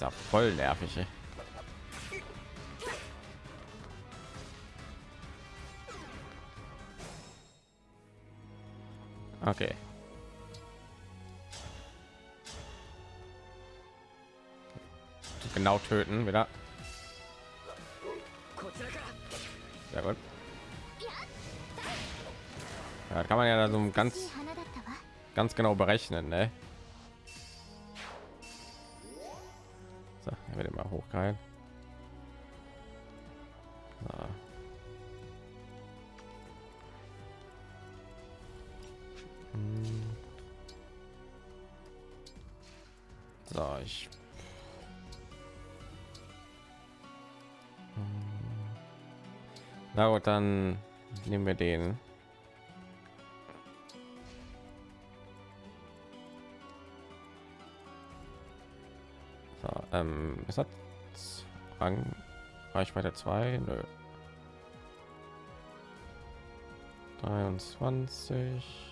Ja voll nervig. Ey. Okay. Genau töten wieder. Sehr gut. Ja, kann man ja da so ganz ganz genau berechnen, ne? Dann nehmen wir den. So, ähm, ist das Rang Reichweite 2? Nö. 23.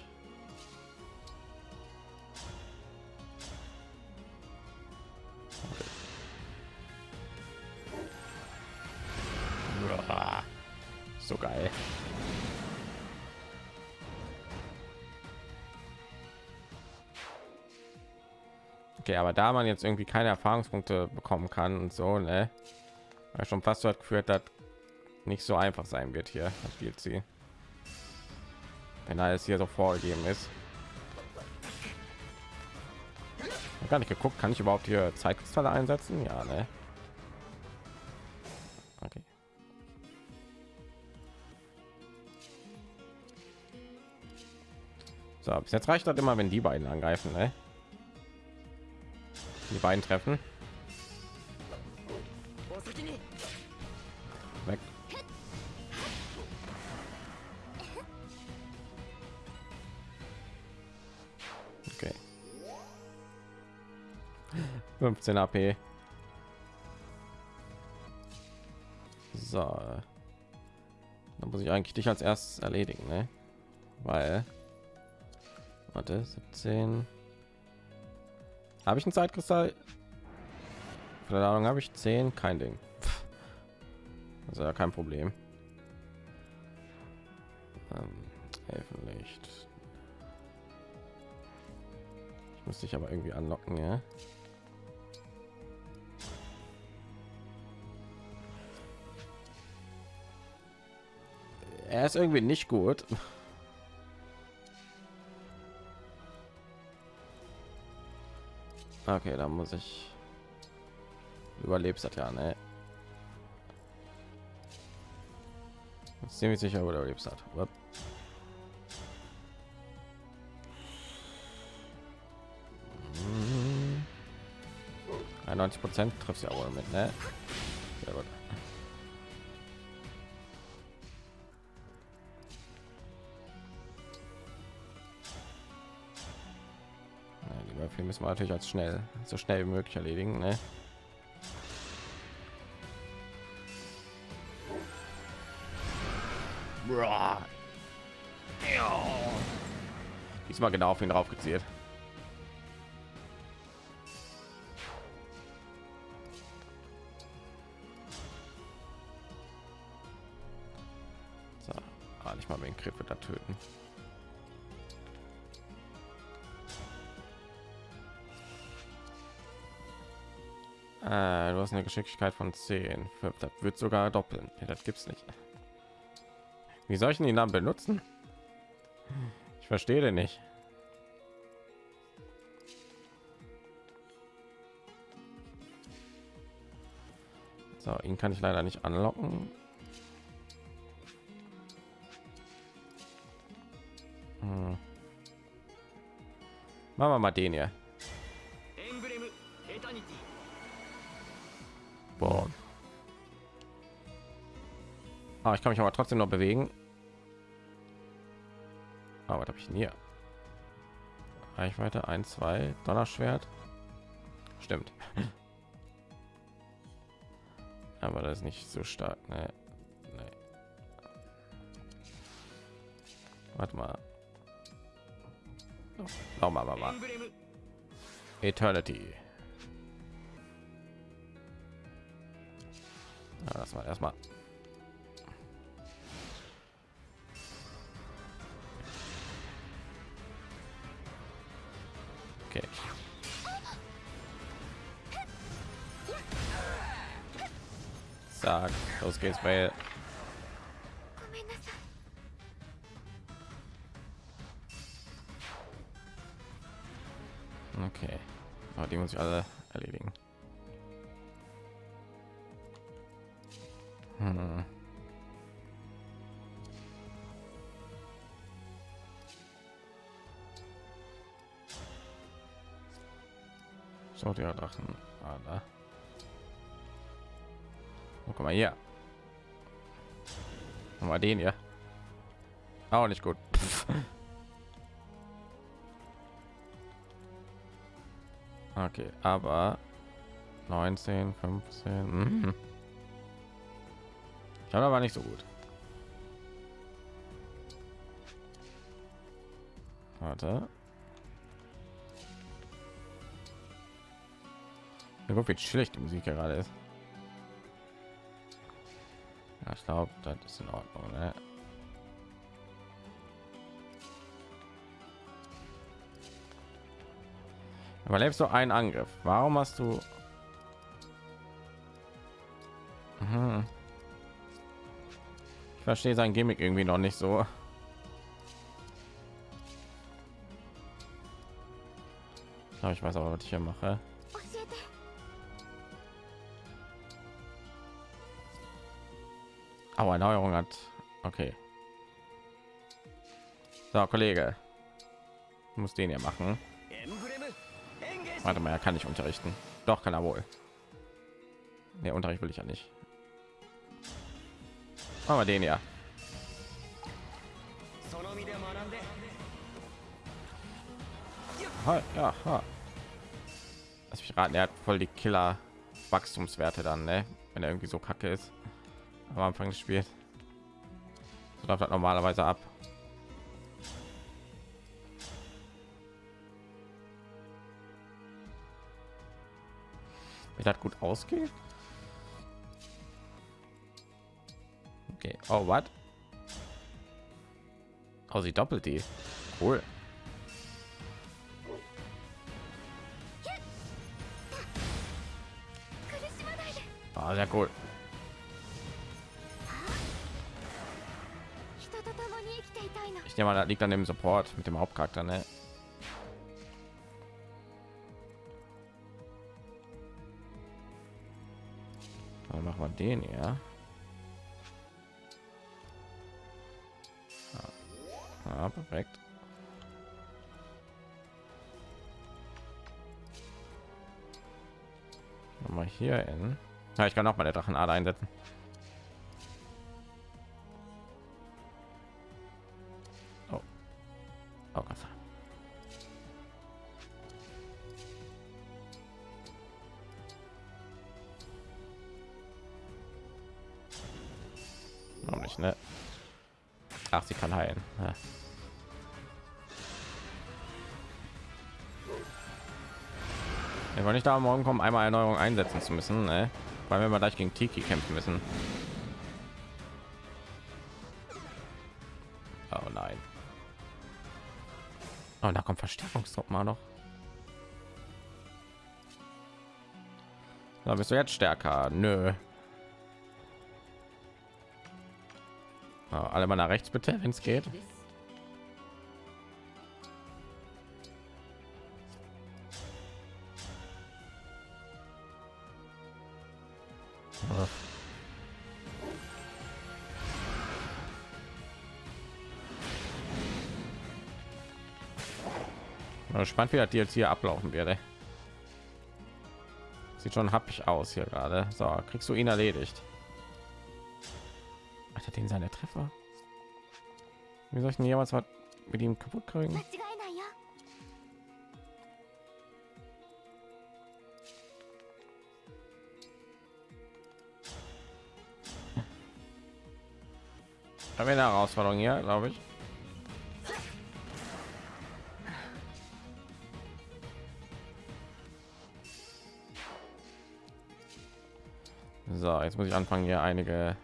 Okay, aber da man jetzt irgendwie keine Erfahrungspunkte bekommen kann und so, ne, schon fast so hat geführt, dass nicht so einfach sein wird hier das sie, wenn alles hier so vorgegeben ist. Gar nicht geguckt, kann ich überhaupt hier Zeitkristalle einsetzen? Ja, ne. So, bis jetzt reicht das immer, wenn die beiden angreifen, ne? Die beiden treffen. Weg. Okay. 15 AP. So. Dann muss ich eigentlich dich als erstes erledigen, ne? Weil Warte, 17. Habe ich ein Zeitkristall? Keine Ahnung, habe ich 10? Kein Ding. Also ja kein Problem. Ähm, Elfenlicht. Ich muss dich aber irgendwie anlocken, ja. Er ist irgendwie nicht gut. Okay, da muss ich überlebst das ja, ne? Ziemlich sicher oder überlebst hat. 90 Prozent trifft ja wohl mit, ne? Sehr gut. Müssen wir natürlich als schnell, so schnell wie möglich erledigen. Ne? Diesmal genau auf ihn drauf gezielt. So, ah, nicht mal den Griff da töten. Äh, du hast eine Geschicklichkeit von 10. Das wird sogar doppeln. Ja, das gibt's nicht. Wie soll ich den Namen benutzen? Ich verstehe den nicht. So, ihn kann ich leider nicht anlocken. Hm. Machen wir mal den hier. Ah, ich kann mich aber trotzdem noch bewegen. Aber ah, habe ich hier? Reichweite 1, 2, Donnerschwert. Stimmt. aber das ist nicht so stark. Ne? Nee. Warte mal. Oh, mal, mal, mal. Eternity. Ja, das war erstmal. gehst, weil Okay. Aber oh, die muss ich alle erledigen. Hm. So, die Drachen. Ah, guck mal hier. Mal den hier. Auch nicht gut. Okay, aber 19, 15. Mhm. Ich habe aber nicht so gut. Warte. Ja, guck, wie schlecht die Musik gerade ist. Glaube, das ist in Ordnung. Ne? Überlebst du einen Angriff? Warum hast du? Mhm. Ich verstehe sein Gimmick irgendwie noch nicht so. Ich weiß aber, was ich hier mache. Aber Neuerung hat. Okay. So, Kollege. Muss den ja machen. Warte mal, er kann nicht unterrichten. Doch, kann er wohl. Der Unterricht will ich ja nicht. Aber den ja. Ha, ja. Lass mich raten, er hat voll die Killer Wachstumswerte dann, ne? Wenn er irgendwie so kacke ist am Anfang des Spiels. So läuft das normalerweise ab. Wenn das gut ausgeht. Okay. Oh, was? Oh, sie doppelt die. Cool. Ah, sehr cool. Ich nehme mal, das liegt an dem Support mit dem Hauptcharakter, ne? Dann machen wir den ja. Ja, perfekt. Mal hier in. Ja, ich kann auch mal der Drachenader einsetzen. Ach, sie kann heilen. Ja. Wir wollen nicht da morgen kommen, einmal Erneuerung einsetzen zu müssen, ne? weil wir mal gleich gegen Tiki kämpfen müssen. Oh nein. Oh, da kommt Verstärkungstrupp mal noch. Da bist du jetzt stärker. Nö. Alle mal nach rechts bitte, wenn es geht. Gespannt wie das DLC hier ablaufen werde sieht schon happig aus hier gerade. So kriegst du ihn erledigt hat er den seine Treffer? Wir sollten jemals was mit ihm kaputt kriegen. Haben wir eine Herausforderung hier, glaube ich. So, jetzt muss ich anfangen, hier einige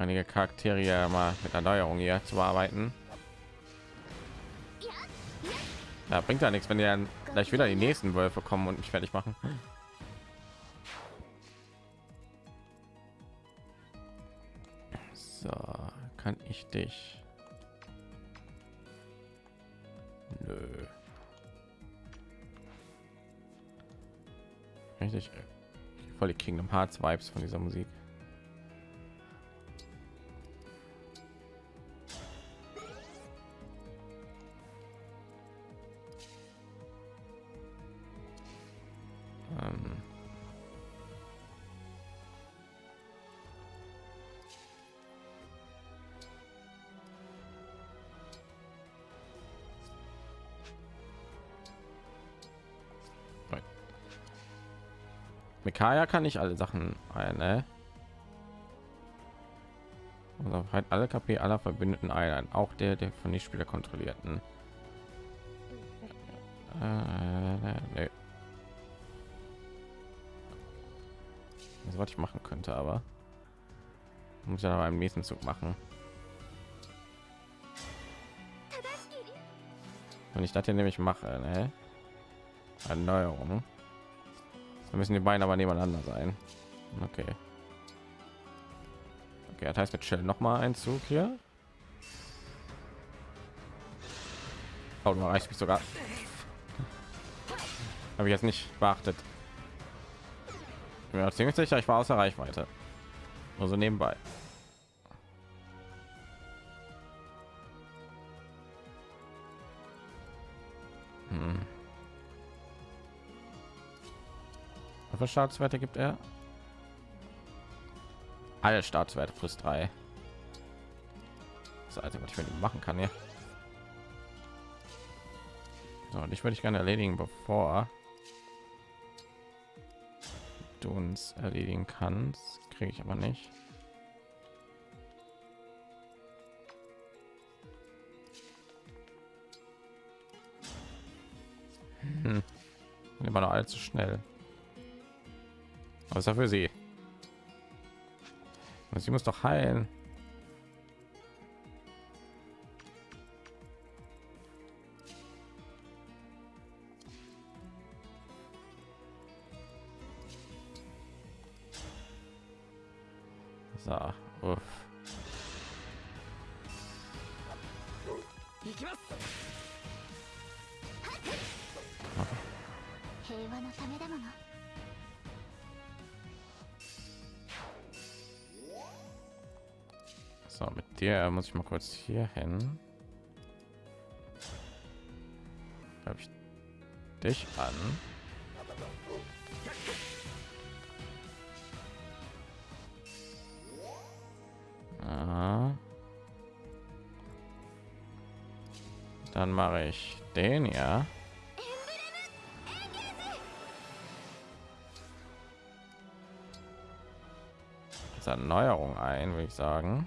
einige Charaktere ja mal mit Erneuerung hier zu bearbeiten. Ja, bringt ja nichts, wenn dann gleich wieder die nächsten Wölfe kommen und mich fertig machen. So, kann ich dich? Nö. Richtig voll die Kingdom Hearts Vibes von dieser Musik. Mikaya kann ich alle Sachen ein, ne? Also halt alle KP aller verbündeten Einheiten, auch der, der von den Spieler kontrollierten. Äh, nee. Das was ich machen könnte, aber muss ja beim nächsten Zug machen. Wenn ich das hier nämlich mache, ne? Erneuerung. Dann müssen die beiden aber nebeneinander sein. Okay. Okay, das heißt, wir chillen noch mal einen Zug hier. Oh, du erreichst mich sogar. Habe ich jetzt nicht beachtet. Ja, ziemlich sicher, ich war außer Reichweite. Also nebenbei. Viele Staatswerte gibt er? Alle Staatswerte plus drei. Das Einzige, was ich mit ihm machen kann, ja. So, und ich würde ich gerne erledigen, bevor du uns erledigen kannst. Kriege ich aber nicht. Hm. Immer noch allzu schnell. Was für sie? Sie muss doch heilen. Muss ich mal kurz hier hin. Habe ich dich an? Aha. Dann mache ich den ja. Jetzt Erneuerung ein, würde ich sagen.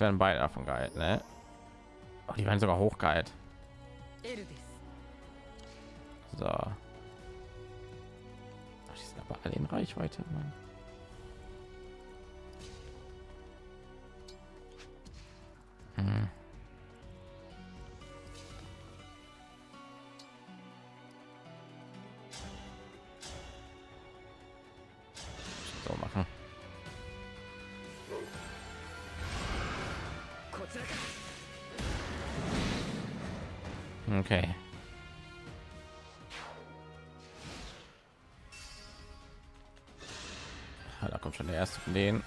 Jetzt werden beide davon geil, ne? Oh, die werden sogar hochgeheilt. So. Ach, die sind aber alle in Reichweite, Mann. Hm. Okay. Ja, da kommt schon der erste von denen.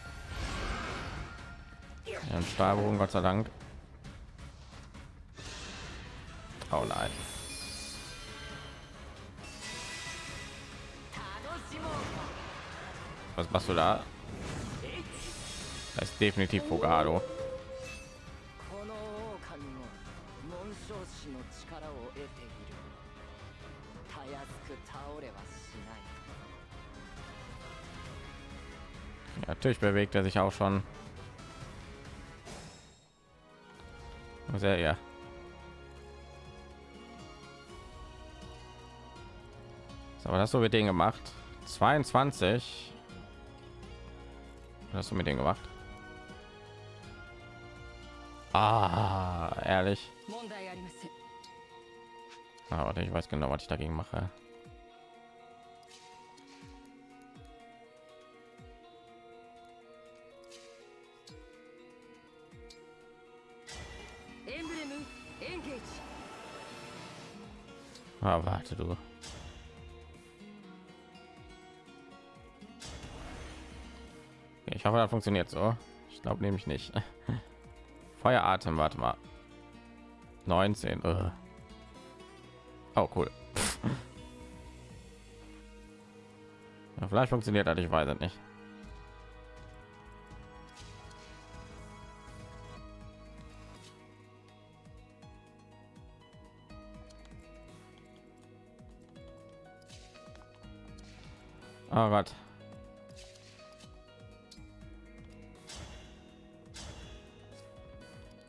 Ja, Stahlbogen, Gott sei Dank. Oh nein. Was machst du da? Das ist definitiv Fogado. Natürlich bewegt er sich auch schon. Sehr ja. So, was hast du mit denen gemacht? 22. Was hast du mit denen gemacht? Ah, ehrlich. Aber ah, ich weiß genau, was ich dagegen mache. Ah, warte du. Ich hoffe, das funktioniert so. Ich glaube nämlich nicht. Feueratem, warte mal. 19. Ugh. Oh, cool. Ja, vielleicht funktioniert das, ich weiß es nicht. Oh Gott.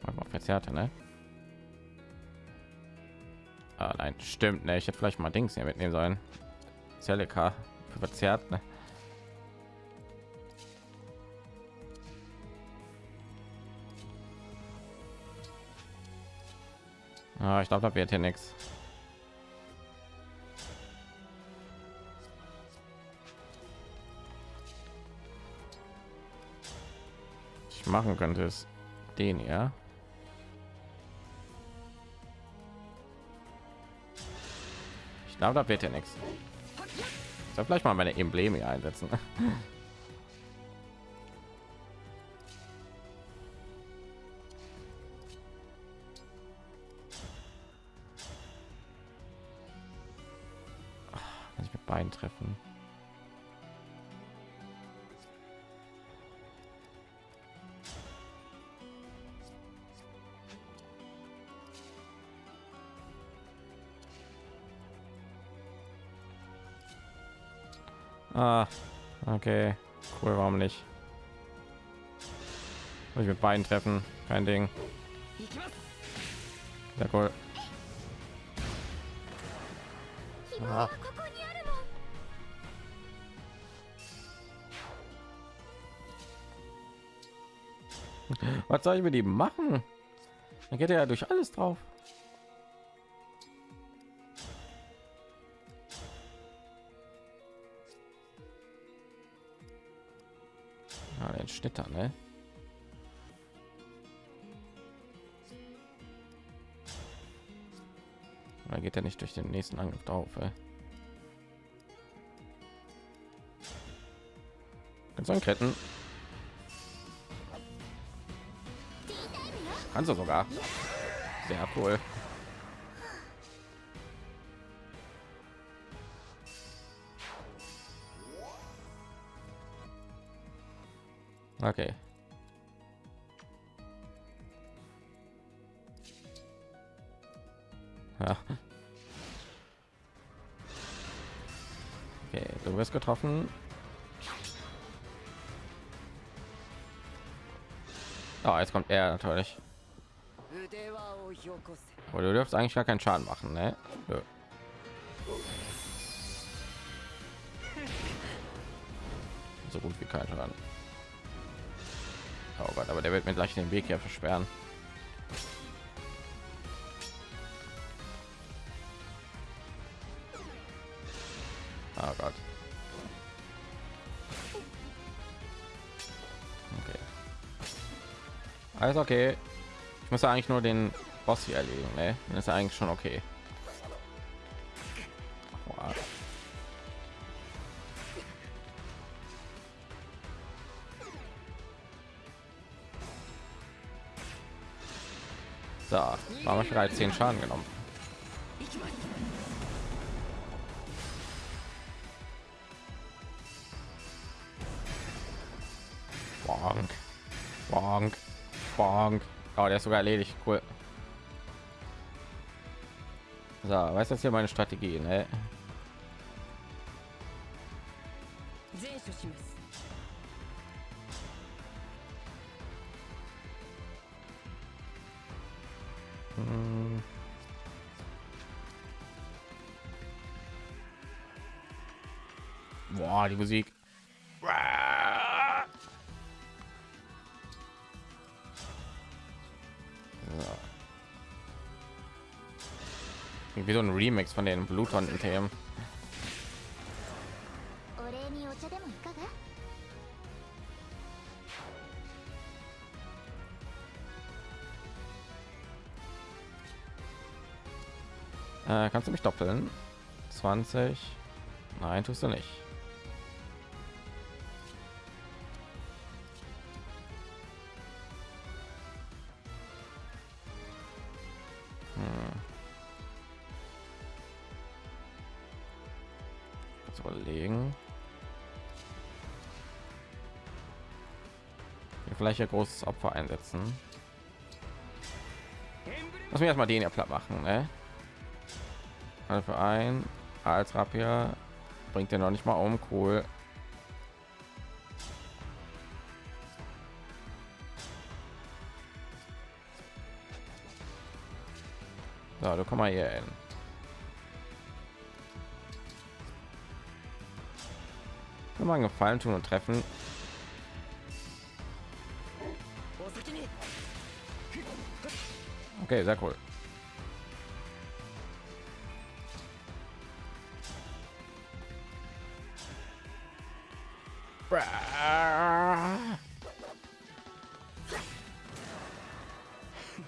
Mal, verzerrte, ne? Ah, nein, stimmt, ne? Ich hätte vielleicht mal Dings hier mitnehmen sollen. Celica verzerrt, ne? Ah, ich glaube, da wird hier nichts. Machen könnte es den ja. Ich glaube, da wird ja nichts. Soll vielleicht mal meine Embleme einsetzen. Kann ich mit beiden treffen? Ah, okay. Cool, warum nicht? Muss ich mit beiden treffen? Kein Ding. Sehr cool. Ah. Was soll ich mit ihm machen? Dann geht er ja durch alles drauf. Schnitter, ne? Oder geht er nicht durch den nächsten Angriff drauf? Ey? Kannst du retten? Kannst du sogar. Sehr cool. Okay. Ja. Okay, du wirst getroffen. Oh, jetzt kommt er natürlich. Aber du dürft eigentlich gar keinen Schaden machen, ne? Nö. So gut wie kein Schaden. Oh Gott, aber der wird mir gleich den Weg hier versperren. Oh Gott. Okay. Alles okay. Ich muss eigentlich nur den Boss hier erledigen, ne? Dann ist eigentlich schon okay. da war wahrscheinlich halt 10 schaden genommen Bonk. Bonk. Bonk. Oh, der ist sogar erledigt. Cool. So, weiß das hier meine Strategie, ne? die Musik. wie so ein Remix von den Bluthorn-Themen. Äh, kannst du mich doppeln? 20? Nein, tust du nicht. Ein großes Opfer einsetzen. Lass mich erstmal den ja platt machen, ne? Also für ein als Rapier bringt er noch nicht mal um. Cool. So, du komm mal hier hin. Kann man Gefallen tun und treffen. Okay, sehr cool.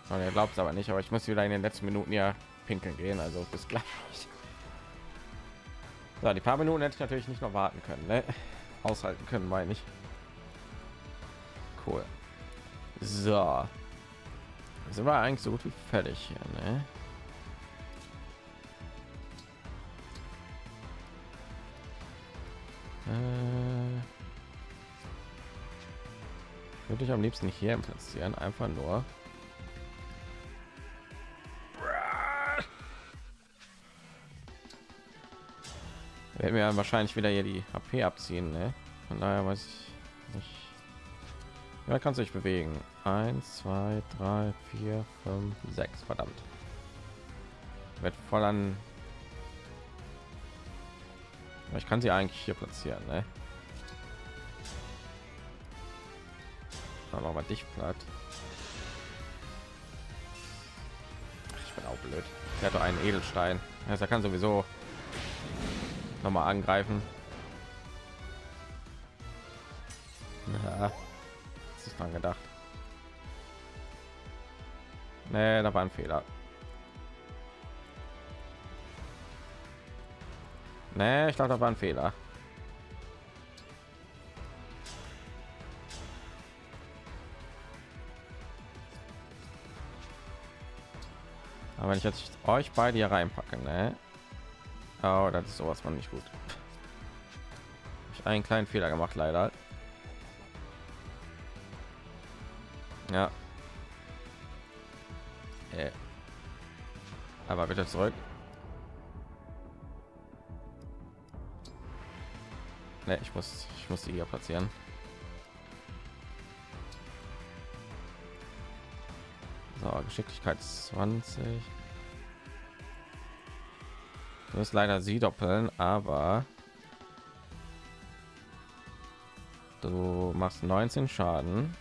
Und er glaubt es aber nicht, aber ich muss wieder in den letzten Minuten ja pinkeln gehen, also bis gleich. So, die paar Minuten hätte ich natürlich nicht noch warten können, ne? aushalten können, meine ich. Cool. So, sind wir eigentlich so gut wie fertig hier, ne? Äh, würde ich am liebsten hier platzieren, einfach nur. Werden wir wahrscheinlich wieder hier die HP abziehen, ne? Von daher weiß ich nicht. Ja, kannst du dich bewegen. 1, 2, 3, 4, 5, 6. Verdammt. Wird voll an. Ich kann sie eigentlich hier platzieren, ne? Aber mal dich platt. Ich bin auch blöd. Er hat doch einen Edelstein. Er kann sowieso noch mal angreifen. Dran gedacht. Nee, da war ein Fehler. Nee, ich glaube, da war ein Fehler. Aber wenn ich jetzt euch beide hier reinpacke, ne? Oh, das ist sowas von nicht gut. Ich einen kleinen Fehler gemacht, leider. Ja. Äh. Aber bitte zurück. Ne, ich muss, ich muss die hier platzieren. So, Geschicklichkeit 20. Du musst leider sie doppeln, aber du machst 19 Schaden.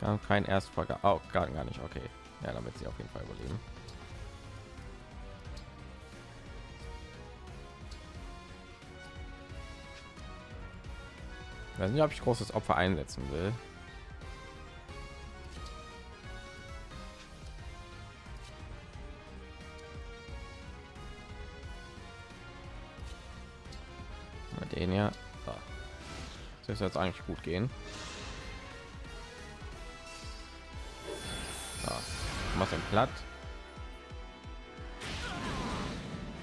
Gar kein Erstfolger. Oh, gar, gar nicht. Okay. Ja, damit sie auf jeden Fall überleben. Ich weiß nicht, ob ich großes Opfer einsetzen will. Den ja. So. Das jetzt eigentlich gut gehen. Machst den platt.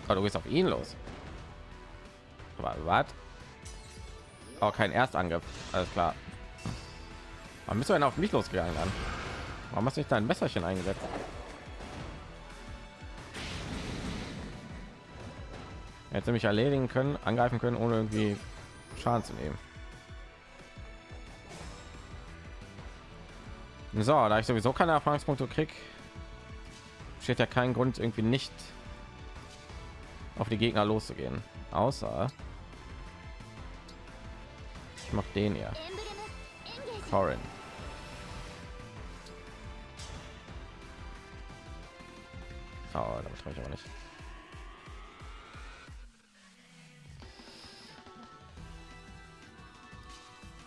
Oh, du gehst auf ihn los. Aber was? Oh, kein Erstangriff. Alles klar. Bist du denn auf mich losgegangen dann? Warum hast du nicht dein Messerchen eingesetzt? Hätte mich erledigen können, angreifen können, ohne irgendwie Schaden zu nehmen. So, da ich sowieso keine Erfahrungspunkte krieg, steht ja kein Grund irgendwie nicht auf die Gegner loszugehen, außer ich mache den ja. Corin. Oh, damit ich aber nicht.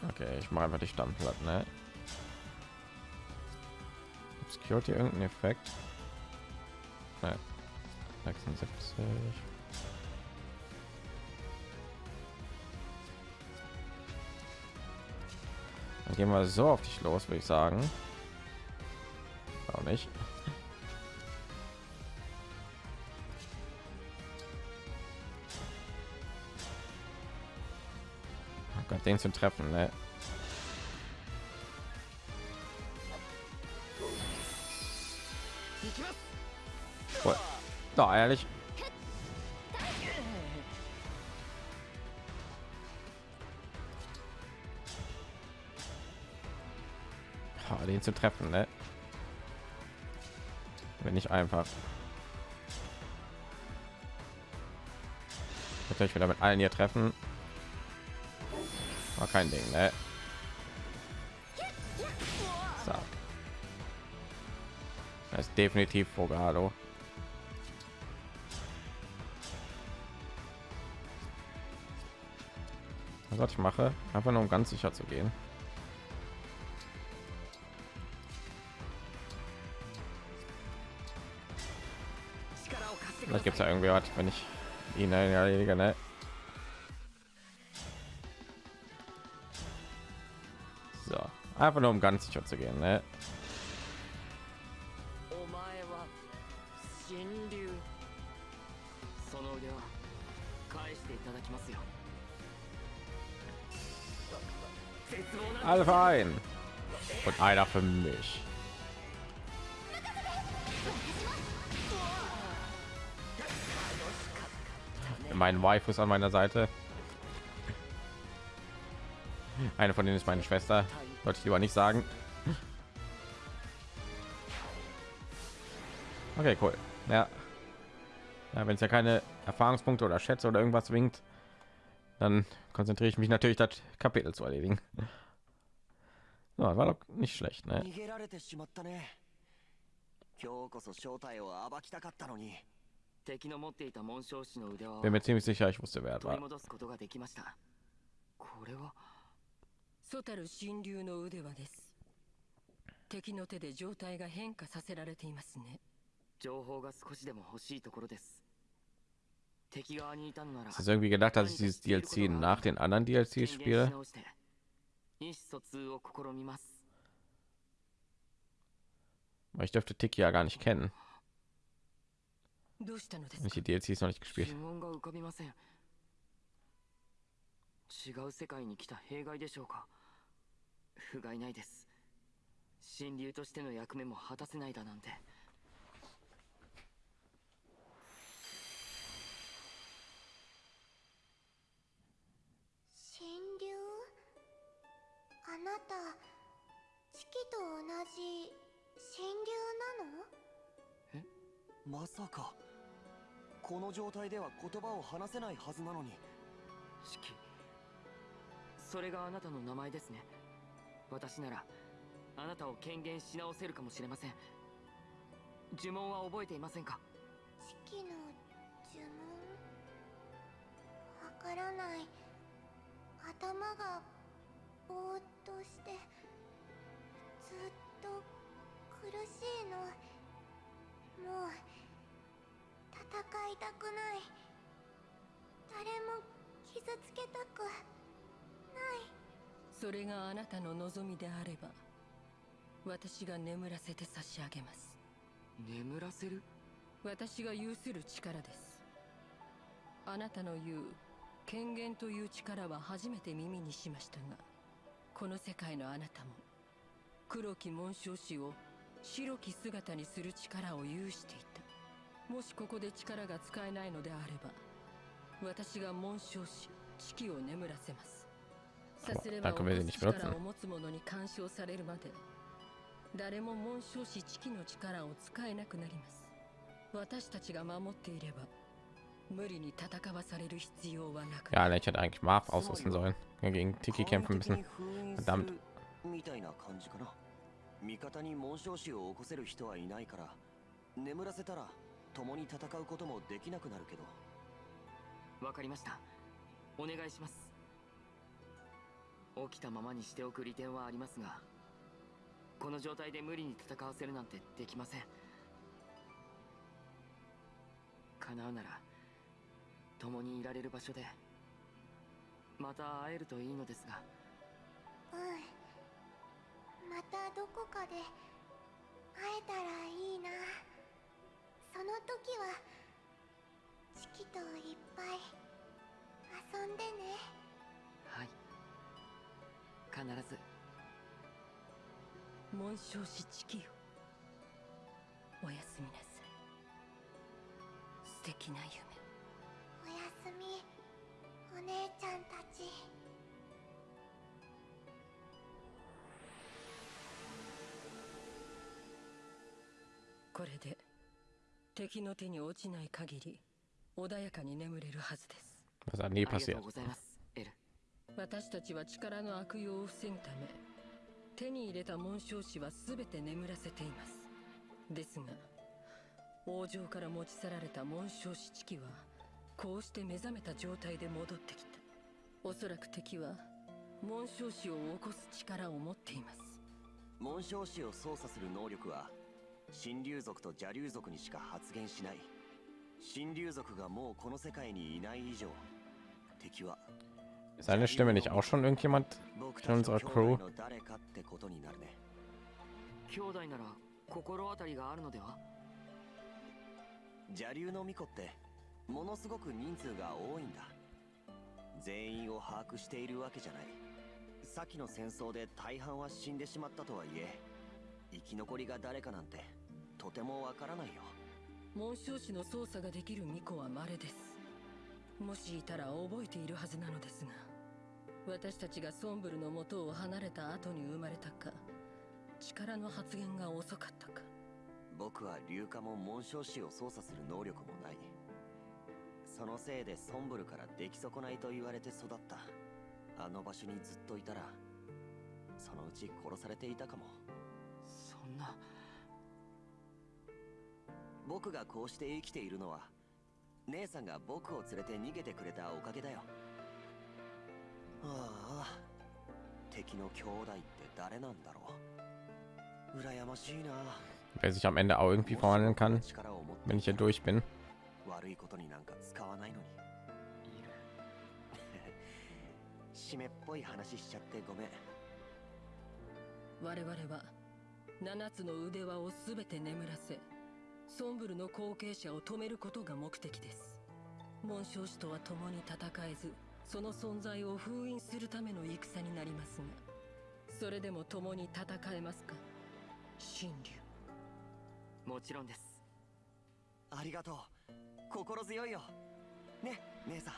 Okay, ich mache einfach die Stammplatte, ne? Obscurity irgendeinen Effekt? Nein. 76. Dann gehen wir so auf dich los, würde ich sagen. Auch nicht. Oh Gott, den zu treffen, ne? Da, ehrlich. Den zu treffen, ne? Wenn ich einfach natürlich wieder mit allen hier treffen. War kein Ding, ne? So. Das ist definitiv Fogado. Was ich mache, einfach nur um ganz sicher zu gehen. Vielleicht gibt es ja irgendwie was, wenn ich ihn erledige, ne? So, einfach nur um ganz sicher zu gehen, ne? 望な Alle für einen und einer für mich. Mein Wife ist an meiner Seite. Eine von denen ist meine Schwester. Sollte ich lieber nicht sagen. Okay, cool. Ja. ja Wenn es ja keine Erfahrungspunkte oder Schätze oder irgendwas winkt, dann konzentriere ich mich natürlich, das Kapitel zu erledigen. Ja, war doch nicht schlecht, ne? 逃げられてしまったね今日こそ正体を暴きたかったのに敵の持っていた紋章師の腕輪を Bin mir ziemlich sicher, ich wusste, wer es 取り war. 戻すことができましたこれはソタル神竜の腕輪です敵の手で状態が変化させられていますね情報が少しでも欲しいところです敵側にいたのなら Es ist irgendwie gedacht, dass ich dieses DLC nach den anderen DLCs 権限し spiele. 意思疎通を試みます ich dürfte Tiki ja gar nicht kennen. ich か？Die DLCs noch nicht gespielt. 疑問が浮かびません違う世界に来た弊害でしょうか？不甲斐ないです神竜としての役目も果たせないだなんてたチキと同じ神竜なの？まさか。この状態では言葉を話せないはずなのに。四季それがあなたの名前ですね。私ならあなたを権限し直せるかもしれません。呪文は覚えていませんか？チキの呪文？わからない。頭がぼーっとしてずっと苦しいの。もう戦いたくない。誰も傷つけたくない。それがあなたの望みであれば私が眠らせて差し上げます。眠らせる？私が有する力です。あなたの言う権限という力は初めて耳にしましたがこの世界のあなたも黒き紋章師を白き姿にする力を有していた。もしここで力が使えないのであれば私が紋章師四季を眠らせます。さすれば.力を持つ者に干渉されるまで誰も紋章師チキの力を使えなくなります。私たちが守っていれば Ja, ne, ich hätte eigentlich Marv ausrüsten sollen. Gegen Tiki kämpfen müssen. ダメだみたいな感じかな味方に紋章師を起こせる人はいないから。眠らせたら共に戦うこともできなくなるけど。わかりました。お願いします。起きたままにしておく利点はありますがこの状態で無理に戦わせるなんてできません。叶うなら共にいられる場所でまた会えるといいのですが。うん。またどこかで会えたらいいな。その時はチキといっぱい遊んでね。はい。必ず。紋章師チキよ。おやすみなさい。素敵な夢みお姉ちゃんたち。これで敵の手に落ちない限り穏やかに眠れるはずです。Was hat あ nie りがと passiert. うございます。エル。私たちは力の悪用を防ぐため手に入れた紋章師は全て眠らせています。ですが王城から持ち去られた紋章師チキはこうして目覚めた状態で戻ってきた。おそらく敵は紋章師を起こす力を持っています。紋章師を操作する能力は神竜族と邪竜族にしか発現しない。神竜族がもうこの世界にいない以上敵は Ist seine Stimme nicht auch schon irgendjemand 僕 in unserer 兄 Crew? 弟の誰かってことになるね。兄弟なら心当たりがあるのでは？邪竜の巫女ってものすごく人数が多いんだ。全員を把握しているわけじゃない。先の戦争で大半は死んでしまったとはいえ生き残りが誰かなんてとてもわからないよ。紋章師の操作ができる巫女は稀です。もしいたら覚えているはずなのですが私たちがソンブルの元を離れた後に生まれたか力の発現が遅かったか。僕は硫化も紋章師を操作する能力もないそのせいでソンブルから出来損ないと言われて育った。あの場所にずっといたらそのうち殺されていたかも。そんな。僕がこうして生きているのは姉さんが僕を連れて逃げてくれたおかげだよ。ああ敵の兄弟って誰なんだろう。羨ましいな。Wer sich am Ende auch irgendwie verwandeln kann, wenn ich hier durch bin. 悪いことになんか使わないのに。いる。湿っぽい話しちゃってごめん。我々は7つの腕輪を全て眠らせソンブルの後継者を止めることが目的です。紋章師とは共に戦えずその存在を封印するための戦になりますがそれでも共に戦えますか？神竜もちろんです。ありがとう心強いよ。ね姉さん。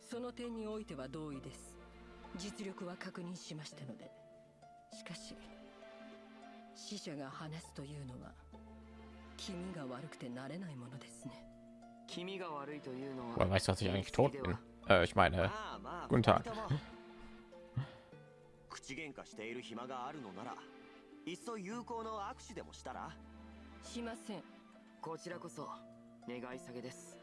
その点においては同意です。実力は確認しましたので。しかし死者が話すというのは気味が悪くてなれないものですね。気味が悪いというのは weißt du, dass ich 言い eigentlich 過ぎ tot で bin? は Äh, ich meine, まあまあ guten Tag 二人とも。口喧嘩している暇があるのならいっそ有効の握手でもしたら？しません。こちらこそ願い下げです。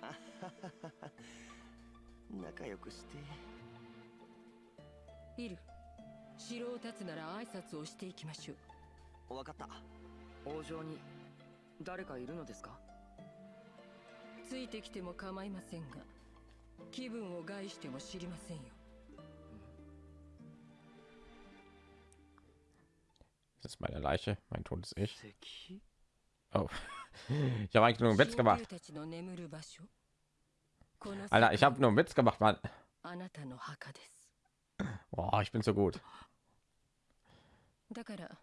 仲良くして。いる。城を立つなら挨拶をしていきましょう。わかった。王城に誰かいるのですか？ついてきても構いませんが気分を害しても知りませんよ。Das ist meine Leiche, mein totes Ich. 敵 Oh, ich habe eigentlich nur einen Witz 神 gemacht. Alter, ich habe nur einen Witz gemacht, Mann. あなたの墓です Boah, ich bin so gut. だから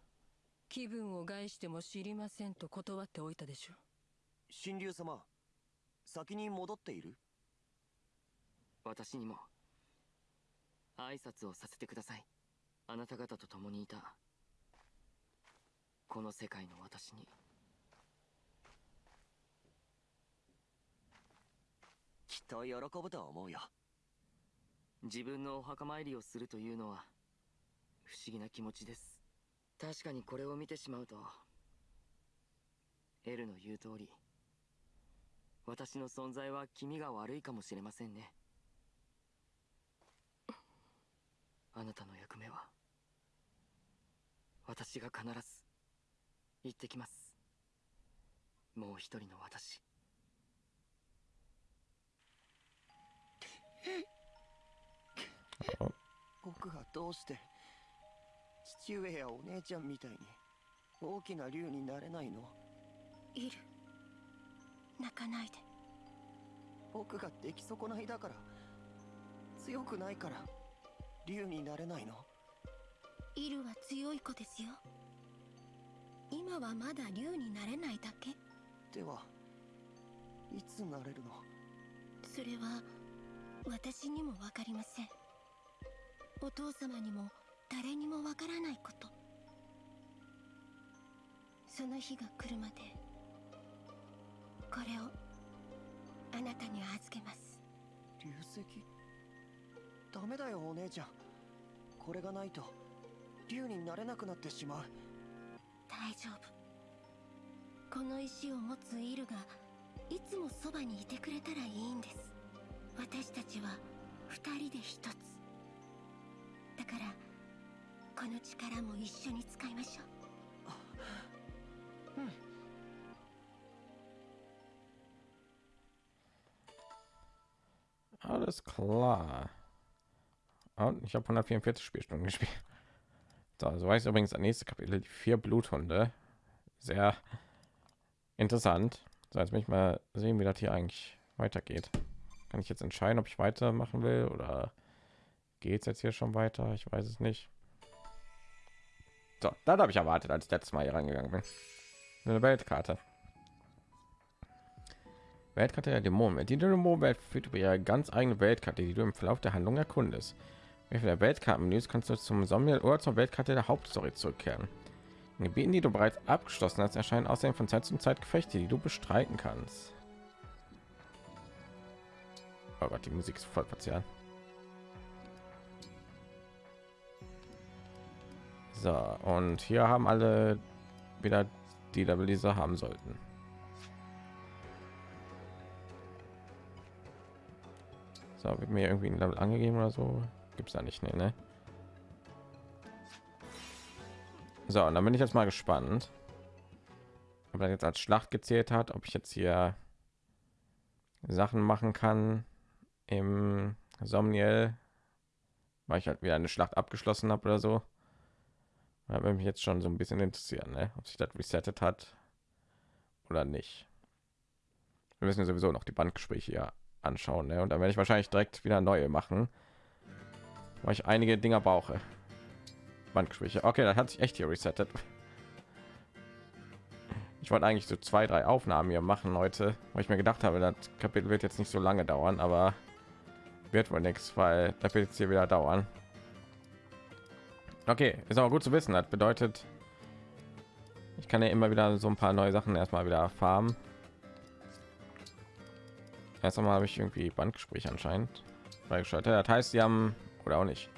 気分を害しても知りませんと断っておいたでしょ神竜様先に戻っている私にも挨拶をさせてくださいあなた方と共にいたこの世界の私にきっと喜ぶと思うよ。自分のお墓参りをするというのは不思議な気持ちです。確かにこれを見てしまうとエルの言う通り私の存在は気味が悪いかもしれませんね。あなたの役目は私が必ず行ってきます。もう一人の私。僕はどうして父上やお姉ちゃんみたいに大きな竜になれないの？いる。泣かないで。僕が出来損ないだから強くないから竜になれないの？イルは強い子ですよ。今はまだ竜になれないだけ。ではいつなれるの？それは私にも分かりません。お父様にも誰にもわからないこと。その日が来るまでこれをあなたに預けます。流石？ダメだよお姉ちゃん。これがないと竜になれなくなってしまう。大丈夫。この石を持つイルがいつもそばにいてくれたらいいんです私たちは二人で一つだからこの力も一緒に使いましょううん Alles klar. Und ich habe 144 Spielstunden gespielt. So, so weiß übrigens das nächste Kapitel, die vier Bluthunde. Sehr interessant. So, jetzt will ich mal sehen, wie das hier eigentlich weitergeht. Kann ich jetzt entscheiden, ob ich weitermachen will oder geht es jetzt hier schon weiter? Ich weiß es nicht. So, dann habe ich erwartet, als letztes Mal hier reingegangen bin. Eine Weltkarte. Weltkarte der Dämonen. Die Dämonenwelt führt über ihre ganz eigene Weltkarte, die du im Verlauf der Handlung erkundest. Mit der Weltkartenmenüs kannst du zum Sommer oder zur Weltkarte der Hauptstory zurückkehren. In Gebieten, die du bereits abgeschlossen hast, erscheinen außerdem von Zeit zu Zeit Gefechte, die du bestreiten kannst. Oh Gott, die Musik ist voll verzerrt. So, und hier haben alle wieder die diese haben sollten. So, wird mir irgendwie ein Level angegeben oder so? Gibt es da nicht, nee, ne? So, und dann bin ich jetzt mal gespannt, ob er jetzt als Schlacht gezählt hat, ob ich jetzt hier Sachen machen kann im Somniel, weil ich halt wieder eine Schlacht abgeschlossen habe oder so. Da mich jetzt schon so ein bisschen interessieren, ne? ob sich das resettet hat oder nicht. Wir müssen ja sowieso noch die Bandgespräche hier anschauen, ne? und dann werde ich wahrscheinlich direkt wieder neue machen, weil ich einige Dinger brauche. Bandgespräche. Okay, das hat sich echt hier resettet. Ich wollte eigentlich so zwei, drei Aufnahmen hier machen heute, weil ich mir gedacht habe, das Kapitel wird jetzt nicht so lange dauern, aber wird wohl nichts, weil da wird jetzt hier wieder dauern. Okay, ist aber gut zu wissen. Das bedeutet, ich kann ja immer wieder so ein paar neue Sachen erstmal wieder farmen. Erst einmal habe ich irgendwie Bandgespräch anscheinend freigeschaltet. Das heißt, sie haben oder auch nicht.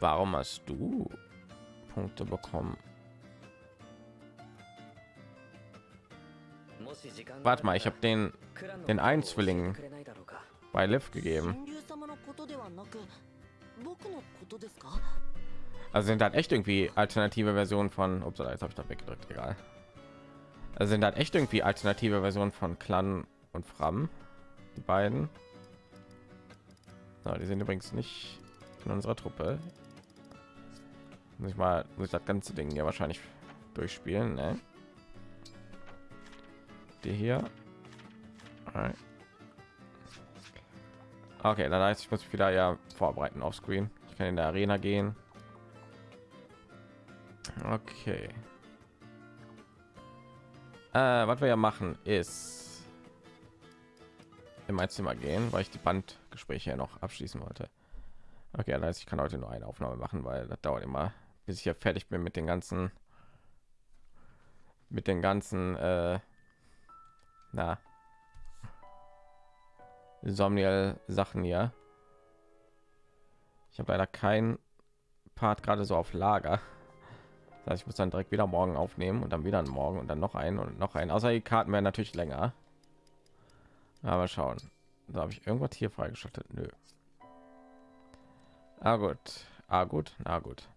Warum hast du Punkte bekommen? Warte mal, ich habe den den Einzwilling bei Liv gegeben. Also sind halt echt irgendwie alternative Versionen von Ups, jetzt habe ich da weggedrückt, egal. Also sind halt echt irgendwie alternative Versionen von Clan und Fram, die beiden. So, die sind übrigens nicht in unserer Truppe. Muss ich mal muss ich das ganze Ding ja wahrscheinlich durchspielen, ne? Die hier. Okay, dann heißt ich muss mich wieder ja vorbereiten auf Screen. Ich kann in der Arena gehen. Okay. Äh, was wir ja machen ist in mein Zimmer gehen, weil ich die Bandgespräche ja noch abschließen wollte. Okay, das heißt, ich kann heute nur eine Aufnahme machen, weil das dauert immer, bis ich ja fertig bin mit den ganzen mit den ganzen äh, Na. Somniel Sachen hier. Ich habe leider kein Part gerade so auf Lager. Das heißt, ich muss dann direkt wieder morgen aufnehmen und dann wieder morgen und dann noch einen und noch einen. Außer die Karten werden natürlich länger. Aber schauen. Da habe ich irgendwas hier freigeschaltet. Nö. Ah gut. Ah gut. Na gut.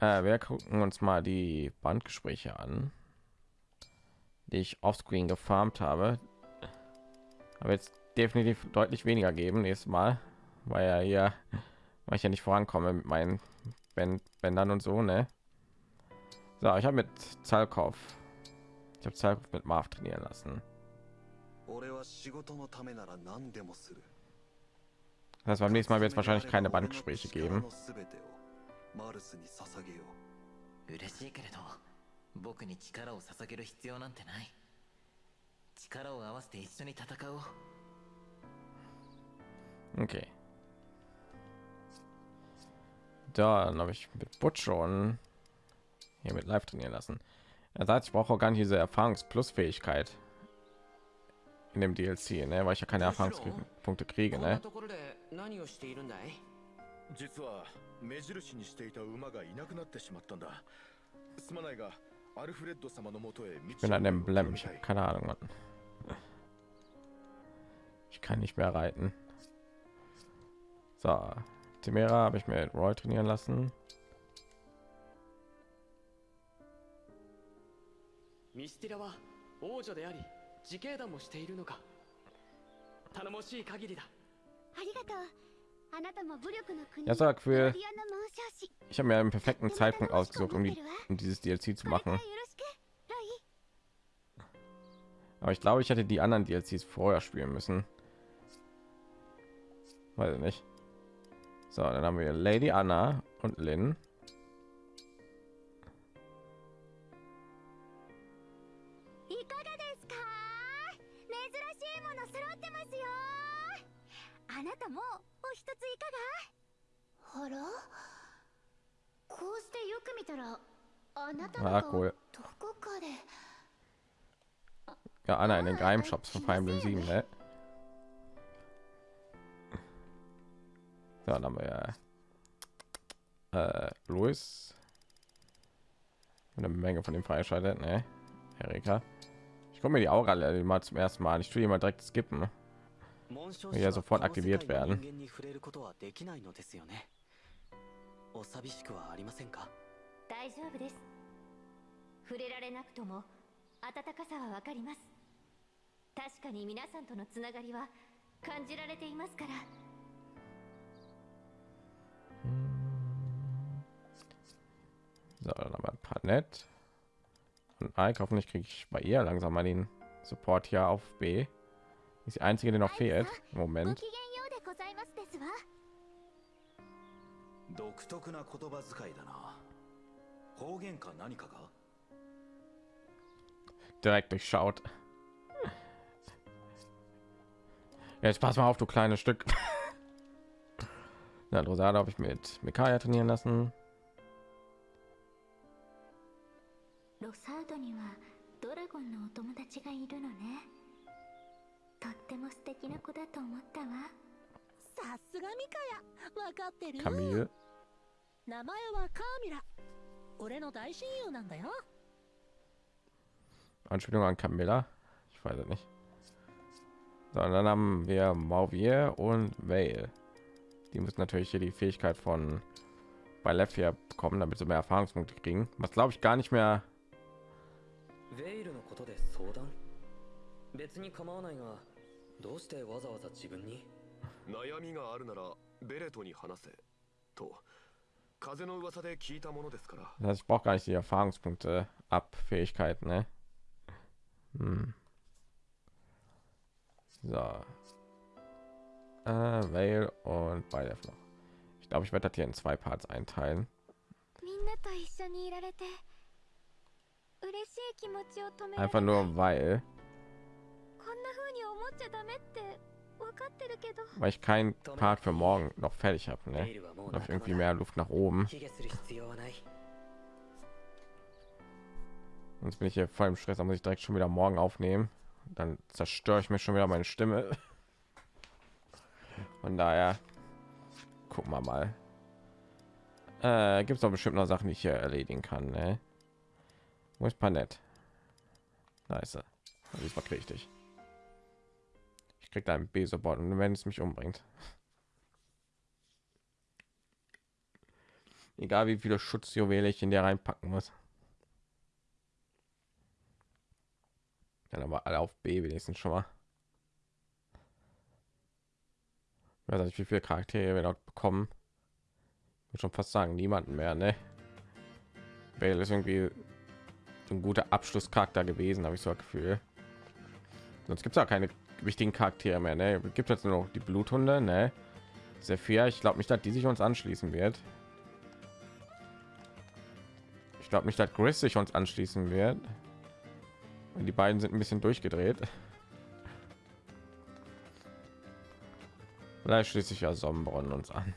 Äh, wir gucken uns mal die Bandgespräche an, die ich offscreen gefarmt habe. Aber jetzt definitiv deutlich weniger geben nächstes Mal, weil ja hier, weil ich ja nicht vorankomme mit meinen Bändern und so, ne? So, ich habe mit Zalkov, ich habe Zalkov mit Marv trainieren lassen. Das beim nächsten Mal wird es wahrscheinlich keine Bandgespräche geben. マルスに捧げよう嬉しいけれど僕に力を捧げる必要なんてない力を合わせて一緒に戦おう Okay. Dann habe ich mit Butch schon hier mit live trainieren lassen. Er sagt, ich brauche auch gar nicht diese Erfahrungs-Plus-Fähigkeit in dem DLC, ne? weil ich ja keine Erfahrungspunkte kriege. Ne? 目印にしていた馬がいなくなってしまったんだすまないが ich bin an dem Blem. Ich habe keine Ahnung, Mann. Ich kann nicht mehr reiten. So, Timera habe ich mir Roy trainieren lassen. Ja, sag für ich habe mir einen perfekten Zeitpunkt ausgesucht, um, die, um dieses DLC zu machen. Aber ich glaube, ich hätte die anderen DLCs vorher spielen müssen. Weiß nicht. So, dann haben wir Lady Anna und Lynn. あらこうしてよく見たらあなたの顔どこかで Ja, Anna in den Geheimshops von Fire Emblem 7, ne? So, dann haben wir äh, Louis. Eine Menge von dem freischaltet, ne? Erika. Ich komme mir die Aura mal zum ersten Mal. Ich tue die mal direkt skippen. Ja, sofort aktiviert werden. お寂しくはありませんか大丈夫です触れられなくとも温かさはわかります確かに皆さんとのつながりは感じられていますから So, dann haben wir ein paar nett. Und Ike, hoffentlich kriege ich bei ihr langsam mal den Support hier auf B. Ist die einzige, die noch fehlt Moment. 独特な言葉遣いだな方言か何かか direkt durchschaut jetzt pass mal auf du kleines Stück Na, Rosada habe ich mit Mikaya trainieren lassen ロサードにはドラゴンのお友達がいるのねとっても素敵な子だと思ったわさすがミカヤわかってるカミユ 名前はカーミラ俺の大親友なんだよ Anspielung an Camilla ich weiß es nicht so, dann haben wir Mauvier und Vale die müssen natürlich hier die Fähigkeit von bei Left hier bekommen damit sie mehr Erfahrungspunkte kriegen was glaube ich gar nicht mehr 別に構わないがどうしてわざわざ自分に悩みがあるならベレトに話せと das heißt, ich brauche gar nicht die Erfahrungspunkte ab Fähigkeit, ne? Hm. So. Äh, Vale und beide noch. Ich glaube, ich werde das hier in zwei Parts einteilen. Einfach nur weil weil ich keinen Part für morgen noch fertig habe, ne? Noch irgendwie mehr Luft nach oben. Sonst bin ich hier voll im Stress, da muss ich direkt schon wieder morgen aufnehmen. dann zerstöre ich mir schon wieder meine Stimme. Von daher gucken wir mal. Äh, Gibt es doch bestimmt noch Sachen, die ich hier erledigen kann. Ne? Wo ist Panett? Nice. Diesmal kriege ich dich. Ich krieg da ein Besobot und wenn es mich umbringt. Egal wie viele Schutzjuwele ich in der reinpacken muss. Dann aber alle auf B wenigstens schon mal. Ich weiß nicht, wie viele Charaktere wir dort bekommen. Ich würde schon fast sagen, niemanden mehr, ne? Bale ist irgendwie ein guter Abschlusscharakter gewesen, habe ich so ein Gefühl. Sonst gibt es auch keine wichtigen Charaktere mehr, ne? Gibt jetzt nur noch die Bluthunde, ne? Sehr fair. Ich glaube nicht, dass die sich uns anschließen wird. Ich glaube nicht, dass Chris sich uns anschließen wird. Die beiden sind ein bisschen durchgedreht. Vielleicht schließt sich ja Sonnenbrunnen uns an.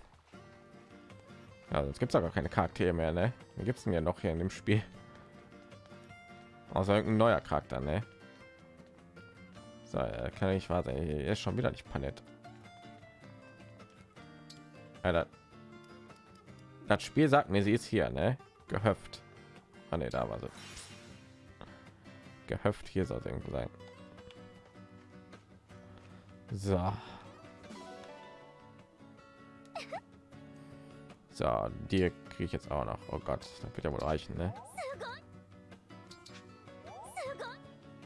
Ja, sonst gibt es gar keine Charaktere mehr, ne? Gibt es denn ja noch hier in dem Spiel? Außer irgendein neuer Charakter, ne? So, äh, kann ich warte, er ist schon wieder nicht panett. Alter. Das Spiel sagt mir, sie ist hier, ne? Gehöft. Ah, ne, da war sie gehöft hier soll irgendwo sein so so die kriege ich jetzt auch noch oh gott das wird ja wohl reichen ne?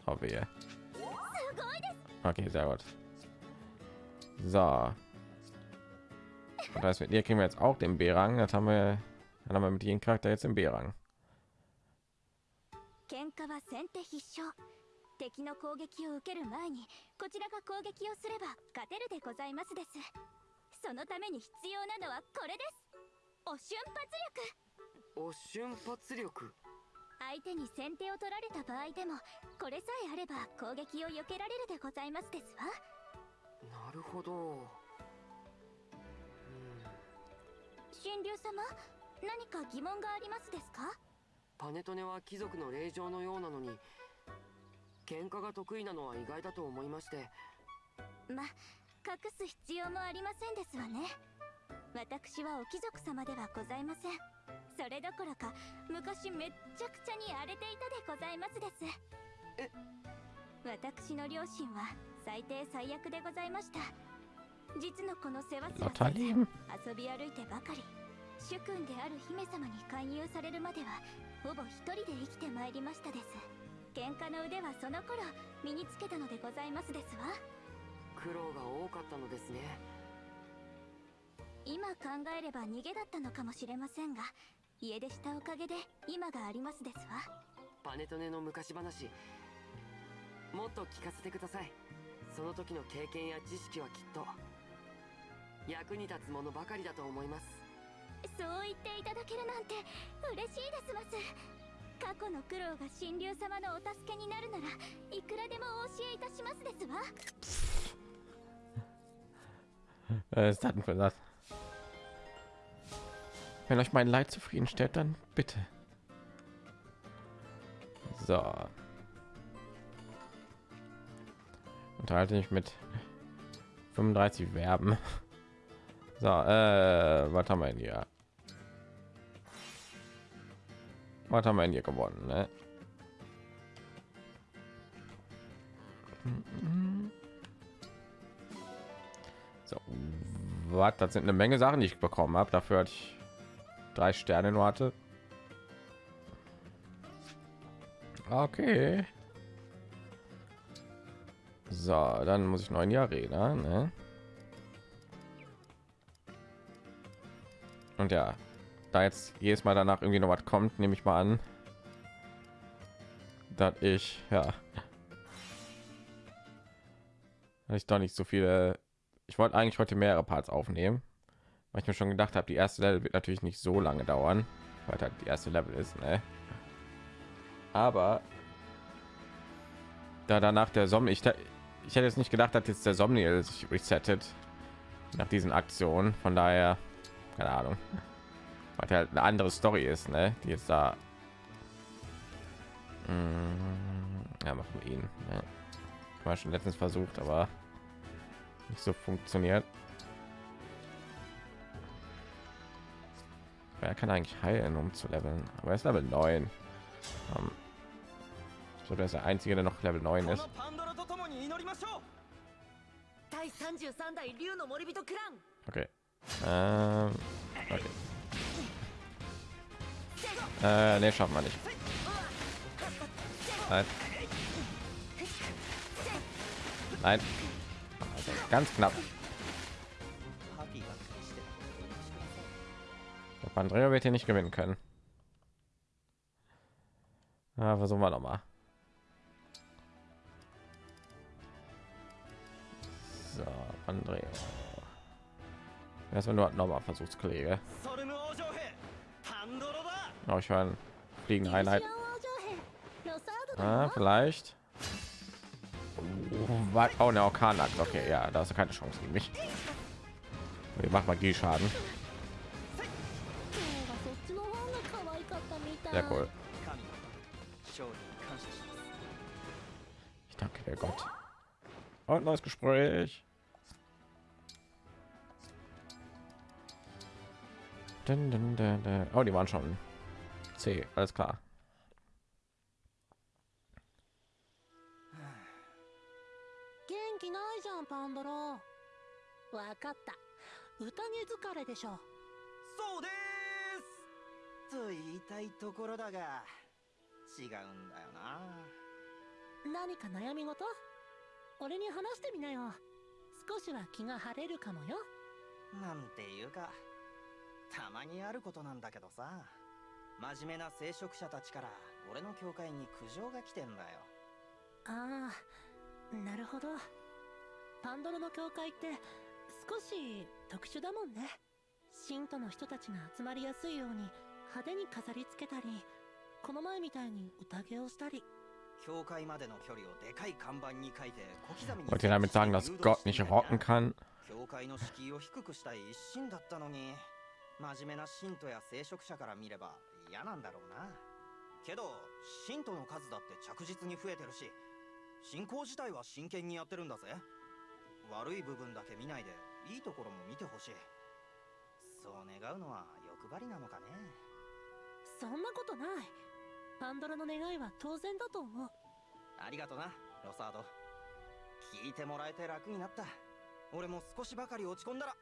oh, wehe. okay sehr gut so und das mit ihr kriegen wir jetzt auch den B-Rang. Das haben wir, dann haben wir mit jedem Charakter jetzt im B-Rang. 喧嘩は先手必勝敵の攻撃を受ける前にこちらが攻撃をすれば勝てるでございますですそのために必要なのはこれですお瞬発力お瞬発力 相手に先手を取られた場合でもこれさえあれば攻撃を避けられるでございますですわ。なるほど。神竜様何か疑問がありますですか？パネトネは貴族の令状のようなのに喧嘩が得意なのは意外だと思いまして。ま隠す必要もありませんですわね。私はお貴族様ではございませんそれどころか昔めっちゃくちゃに荒れていたでございますです。え？私の両親は最低最悪でございました。実のこの世話すらせず遊び歩いてばかり主君である姫様に勧誘されるまではほぼ一人で生きてまいりましたです。喧嘩の腕はその頃身につけたのでございますですわ。苦労が多かったのですね。今考えれば逃げだったのかもしれませんが家出したおかげで今がありますですわ。パネトネの昔話もっと聞かせてください。その時の経験や知識はきっと役に立つものばかりだと思います。そう言っていただけるなんて嬉しいですます。過去の苦労が神竜様のお助けになるならいくらでもお教えいたしますですわ。ist denn für das? Wenn euch mein Leid zufriedenstellt, dann bitte. So. Unterhalte ich mit 35 Verben. So, äh, was haben wir hier? Was haben wir hier gewonnen? Ne? So, was? Das sind eine Menge Sachen, die ich bekommen habe. Dafür hatte ich drei Sterne nur hatte. Okay. So, dann muss ich neun Jahre reden. Ne? Und ja, da jetzt jedes Mal danach irgendwie noch was kommt, nehme ich mal an, dass ich ja, ich doch nicht so viele. Ich wollte eigentlich heute mehrere Parts aufnehmen, ich mir schon gedacht habe, die erste Level wird natürlich nicht so lange dauern, weil halt die erste Level ist, ne? Aber da danach der Sommer, ich, ich hätte jetzt nicht gedacht, dass jetzt der Somniel sich resettet nach diesen Aktionen. Von daher, keine Ahnung weil halt eine andere Story ist, ne? Die jetzt da. Mm, ja, machen wir ihn. Ne? War schon letztens versucht, aber nicht so funktioniert. Wer kann eigentlich heilen, um zu leveln? Aber er ist Level 9. Um, so, der ist der einzige, der noch Level 9 ist. 第33代竜の森人クラン Okay. Ähm, okay. Äh, nee, schaffen wir nicht. Nein. Nein. Also, ganz knapp. Der Andrea wird hier nicht gewinnen können. Ja, versuchen wir noch mal. So, Andrea. Erstmal halt nur nochmal Versuchskollege. Oh, ich meine, fliegende Einheit. Ah, vielleicht. Oh, der Orkan lag. Okay, ja, da ist keine Chance gegen mich. Ich mach mal G-Schaden. Sehr cool. Ich danke der Gott. Und neues Gespräch. Dun, dun, dun, Oh, die waren schon C, alles klar. Genki と言いたいところだが違うんだよな。何か悩み事？俺に話してみなよ。少しは気が晴れるかもよ。なんていうかたまにあることなんだけどさ。真面目な聖職者たちから俺の教会に苦情が来てんだよ。ああなるほど。パンドロの教会って少し特殊だもんね。信徒の人たちが集まりやすいように派手に飾り付けたりこの前みたいに宴をしたり。教会までの距離をでかい看板に書いて小刻みに Wollt ihr damit sagen, dass Gott nicht rocken kann? 教会の敷居を低くしたい一心だったのに真面目な信徒や聖職者から見れば嫌なんだろうな。けど信徒の数だって着実に増えてるし信仰自体は真剣にやってるんだぜ。悪い部分だけ見ないでいいところも見てほしい。そう願うのは欲張りなのかねそんなことないパンドロの願いは当然だと思うありがとなロサード聞いてもらえて楽になった俺も少しばかり落ち込んだら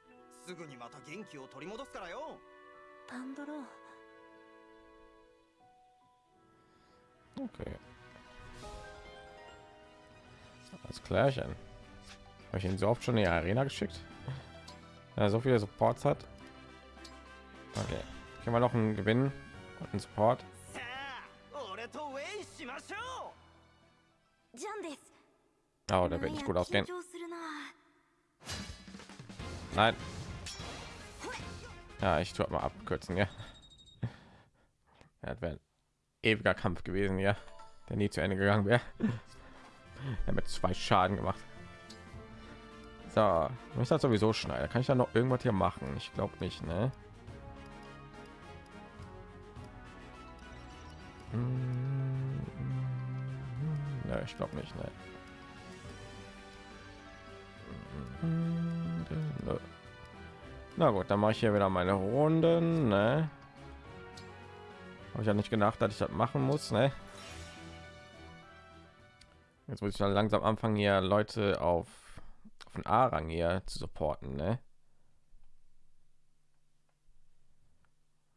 すぐにまた元気を取り戻すからよパンドロ Okay. Das Klärchen. Habe ich ihn so oft schon in die Arena geschickt? Ja, so viele Supports hat. Okay. Können wir noch einen Gewinn und Support. Oh, da wird nicht gut ausgehen. Nein. Ja, ich tue halt mal abkürzen, ja. Ja, wäre ewiger Kampf gewesen, ja, der nie zu Ende gegangen wäre. Er hat zwei Schaden gemacht. So, ich das sowieso schneiden. Kann ich da noch irgendwas hier machen? Ich glaube nicht, ne? Ich glaube nicht, ne. Na gut, dann mache ich hier wieder meine Runden, ne? Habe ich ja nicht gedacht, dass ich das machen muss, ne? Jetzt muss ich dann langsam anfangen, hier Leute auf, auf den A-Rang hier zu supporten, ne?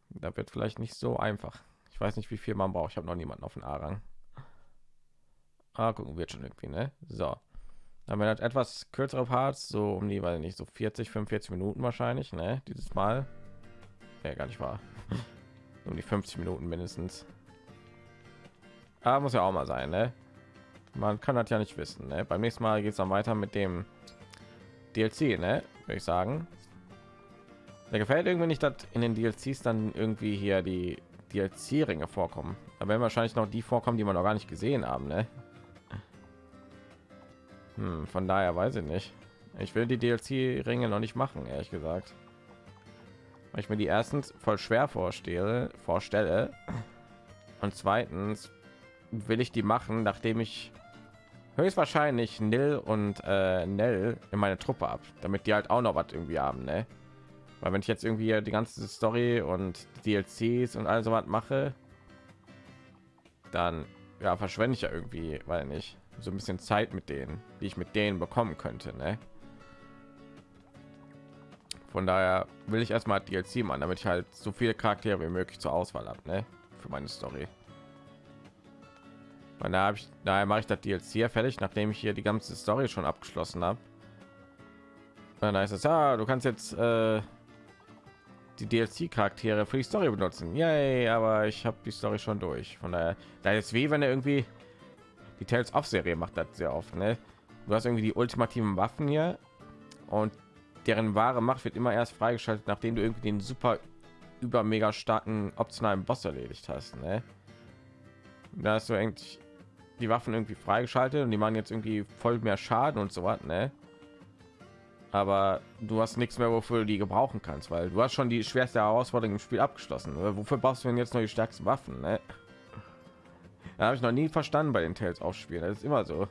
Da wird vielleicht nicht so einfach. Ich weiß nicht, wie viel man braucht. Ich habe noch niemanden auf den A-Rang. Ah, gucken wird schon irgendwie, ne? So. Dann wird etwas kürzere Parts, so um die, weil nicht so 40, 45 Minuten wahrscheinlich, ne? Dieses Mal. Ja, gar nicht wahr. um die 50 Minuten mindestens. Aber muss ja auch mal sein, ne? Man kann das ja nicht wissen, ne? Beim nächsten Mal geht es dann weiter mit dem DLC, ne? Würde ich sagen. Da gefällt irgendwie nicht, dass in den DLCs dann irgendwie hier die DLC-Ringe vorkommen. Da werden wahrscheinlich noch die vorkommen, die man noch gar nicht gesehen haben, ne? Hm, von daher weiß ich nicht. Ich will die DLC-Ringe noch nicht machen, ehrlich gesagt. Weil ich mir die erstens voll schwer vorstelle, vorstelle. Und zweitens will ich die machen, nachdem ich höchstwahrscheinlich Nil und äh, Nell in meine Truppe ab, damit die halt auch noch was irgendwie haben, ne? Weil wenn ich jetzt irgendwie die ganze Story und DLCs und all so was mache, dann ja verschwende ich ja irgendwie, weil nicht so ein bisschen Zeit mit denen, die ich mit denen bekommen könnte, ne? Von daher will ich erstmal DLC machen, damit ich halt so viele Charaktere wie möglich zur Auswahl habe, ne? Für meine Story. Und da habe ich, daher mache ich das DLC fertig, nachdem ich hier die ganze Story schon abgeschlossen habe. Dann heißt es ja, du kannst jetzt äh, die DLC-Charaktere für die Story benutzen. Yay, aber ich habe die Story schon durch. Von daher, da ist wie wenn er irgendwie die Tales of Serie macht das sehr oft. Ne? Du hast irgendwie die ultimativen Waffen hier und deren wahre Macht wird immer erst freigeschaltet, nachdem du irgendwie den super über mega starken optionalen Boss erledigt hast. Ne? Da hast du eigentlich die Waffen irgendwie freigeschaltet und die machen jetzt irgendwie voll mehr Schaden und so was. Ne? aber du hast nichts mehr, wofür du die gebrauchen kannst, weil du hast schon die schwerste Herausforderung im Spiel abgeschlossen. Wofür brauchst du denn jetzt noch die stärksten Waffen? Ne? Habe ich noch nie verstanden bei den Tales aufspielen. Das ist immer so.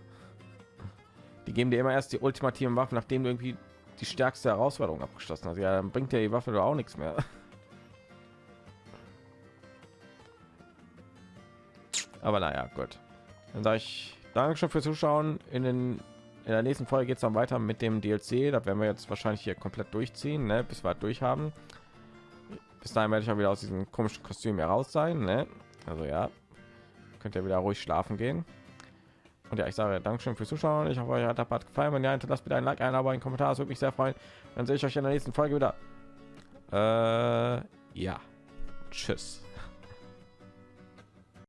Die geben dir immer erst die ultimativen Waffen, nachdem du irgendwie die stärkste Herausforderung abgeschlossen hast. Ja, dann bringt dir die Waffe auch nichts mehr. Aber naja, gut. Dann sage ich Dankeschön fürs Zuschauen. In den in der nächsten Folge geht es dann weiter mit dem DLC. Da werden wir jetzt wahrscheinlich hier komplett durchziehen, ne? bis wir durch haben. Bis dahin werde ich auch wieder aus diesem komischen Kostüm heraus sein. Ne? Also ja, könnt ihr wieder ruhig schlafen gehen. Und ja, ich sage Dankeschön fürs Zuschauen. Ich hoffe, euch hat das gefallen. Wenn ja, hinterlasst bitte ein Like, ein Abo, einen Kommentar. Das würde mich sehr freuen. Dann sehe ich euch in der nächsten Folge wieder. Äh, ja. Tschüss.